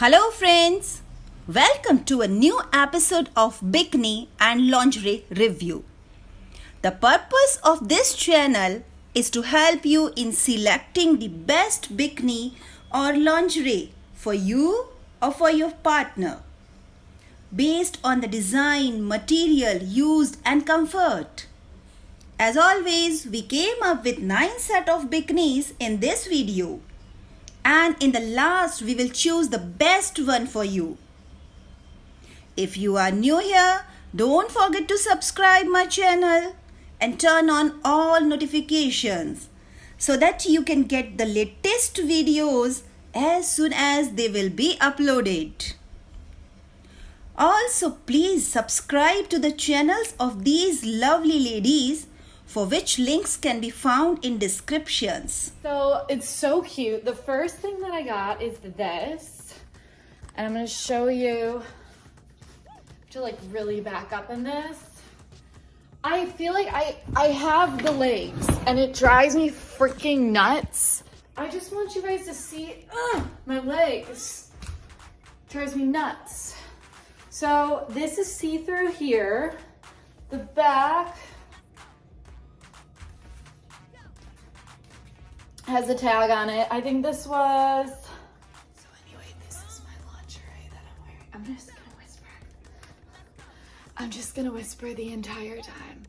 Hello, friends. Welcome to a new episode of Bikini and Lingerie Review. The purpose of this channel is to help you in selecting the best bikini or lingerie for you or for your partner based on the design, material used and comfort. As always, we came up with 9 set of bikinis in this video and in the last we will choose the best one for you. If you are new here, don't forget to subscribe my channel and turn on all notifications so that you can get the latest videos as soon as they will be uploaded. Also, please subscribe to the channels of these lovely ladies for which links can be found in descriptions. So it's so cute. The first thing that I got is this. And I'm gonna show you to like really back up in this. I feel like I, I have the legs and it drives me freaking nuts. I just want you guys to see ugh, my legs. drives me nuts. So this is see-through here. The back has a tag on it. I think this was, so anyway, this is my lingerie that I'm wearing. I'm just gonna whisper. I'm just gonna whisper the entire time.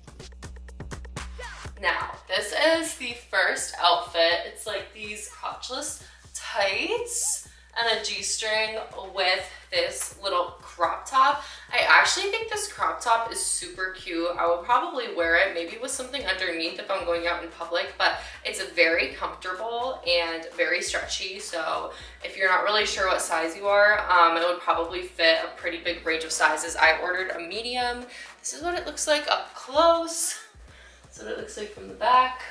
Now, this is the first outfit. It's like these crotchless tights and a G-string with this little crop top. I actually think this crop top is super cute. I will probably wear it maybe with something underneath if I'm going out in public, but it's very comfortable and very stretchy. So if you're not really sure what size you are, um, it would probably fit a pretty big range of sizes. I ordered a medium. This is what it looks like up close. This is what it looks like from the back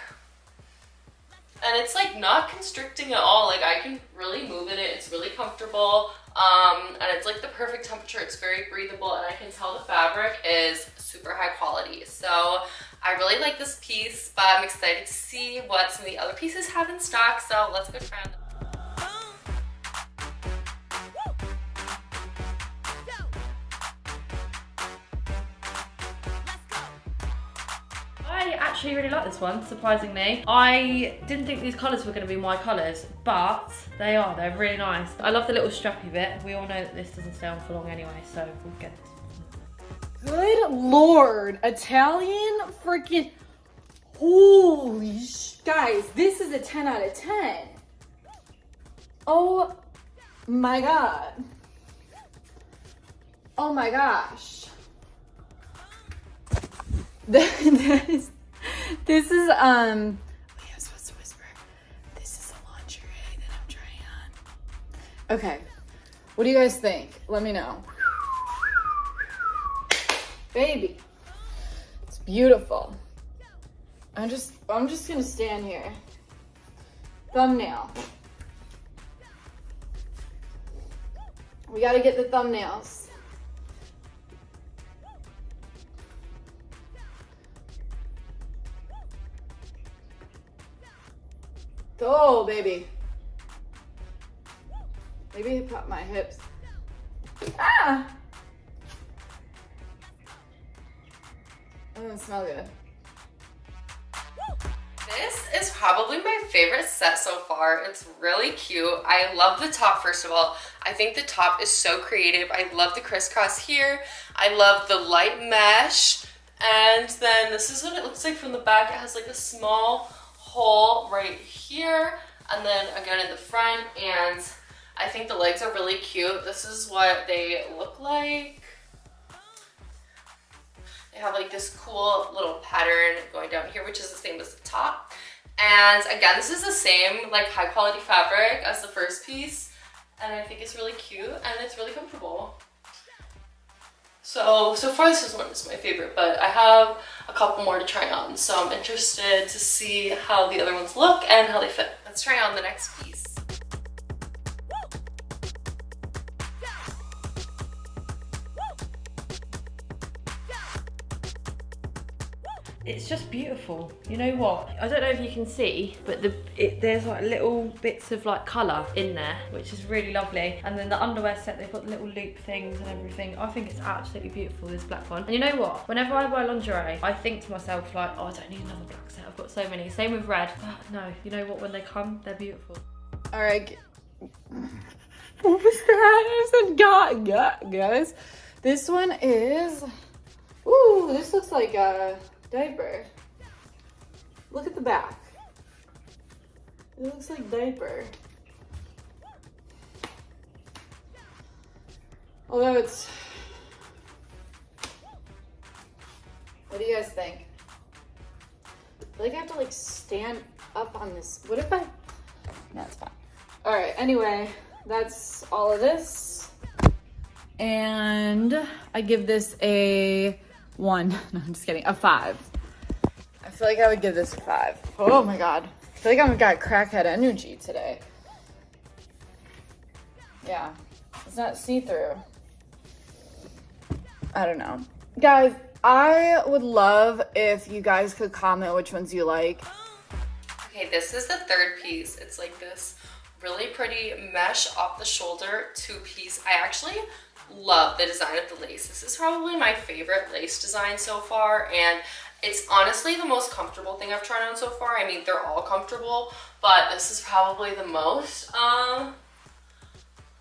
and it's like not constricting at all. Like I can really move in it. It's really comfortable. Um, and it's like the perfect temperature. It's very breathable. And I can tell the fabric is super high quality. So I really like this piece but I'm excited to see what some of the other pieces have in stock. So let's go try on them actually really like this one, surprisingly. I didn't think these colours were going to be my colours, but they are. They're really nice. I love the little strappy bit. We all know that this doesn't stay on for long anyway, so we'll get this. Good lord. Italian freaking... Holy Guys, this is a 10 out of 10. Oh my god. Oh my gosh. that is this is um oh yeah, supposed to whisper. This is a lingerie that I'm trying on. Okay. What do you guys think? Let me know. Baby. It's beautiful. I'm just I'm just gonna stand here. Thumbnail. We gotta get the thumbnails. Oh, baby. Maybe pop my hips. Ah! doesn't smell good. This is probably my favorite set so far. It's really cute. I love the top, first of all. I think the top is so creative. I love the crisscross here. I love the light mesh. And then this is what it looks like from the back. It has like a small hole right here and then again in the front and I think the legs are really cute. This is what they look like. They have like this cool little pattern going down here which is the same as the top. And again, this is the same like high quality fabric as the first piece and I think it's really cute and it's really comfortable. So, so far this is one is my favorite, but I have a couple more to try on. So I'm interested to see how the other ones look and how they fit. Let's try on the next piece. It's just beautiful. You know what? I don't know if you can see, but the it, there's like little bits of like colour in there, which is really lovely. And then the underwear set, they've got little loop things and everything. I think it's absolutely beautiful, this black one. And you know what? Whenever I buy lingerie, I think to myself like, oh, I don't need another black set. I've got so many. Same with red. Oh, no, you know what? When they come, they're beautiful. All right. What was that? I said, God, God, guys. This one is. Ooh, this looks like a diaper. Look at the back. It looks like diaper. Although it's. What do you guys think? I feel like I have to like stand up on this. What if I? No, it's fine. All right. Anyway, that's all of this, and I give this a one. No, I'm just kidding. A five. I feel like I would give this a five. Oh my god. I feel like I've got crackhead energy today. Yeah. It's not see-through. I don't know. Guys, I would love if you guys could comment which ones you like. Okay, this is the third piece. It's like this really pretty mesh off the shoulder two piece. I actually love the design of the lace. This is probably my favorite lace design so far and it's honestly the most comfortable thing I've tried on so far. I mean, they're all comfortable, but this is probably the most. Um,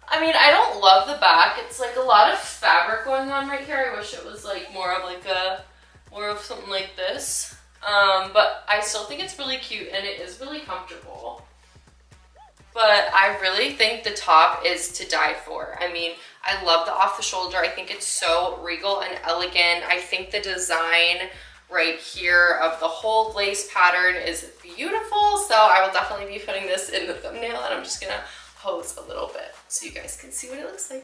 I mean, I don't love the back. It's like a lot of fabric going on right here. I wish it was like more of like a, more of something like this. Um, but I still think it's really cute and it is really comfortable. But I really think the top is to die for. I mean, I love the off the shoulder. I think it's so regal and elegant. I think the design right here of the whole lace pattern is beautiful. So I will definitely be putting this in the thumbnail and I'm just gonna pose a little bit so you guys can see what it looks like.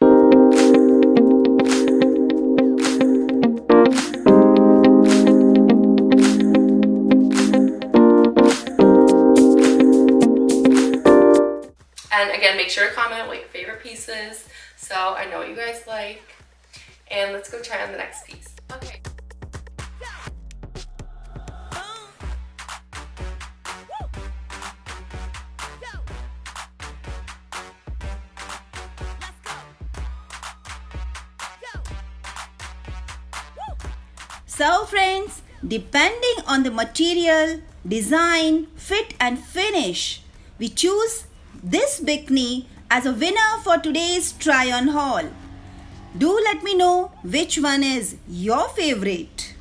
And again, make sure to comment what your favorite piece is so I know what you guys like. And let's go try on the next piece. Okay. So, friends, depending on the material, design, fit, and finish, we choose this bikini as a winner for today's try on haul. Do let me know which one is your favorite.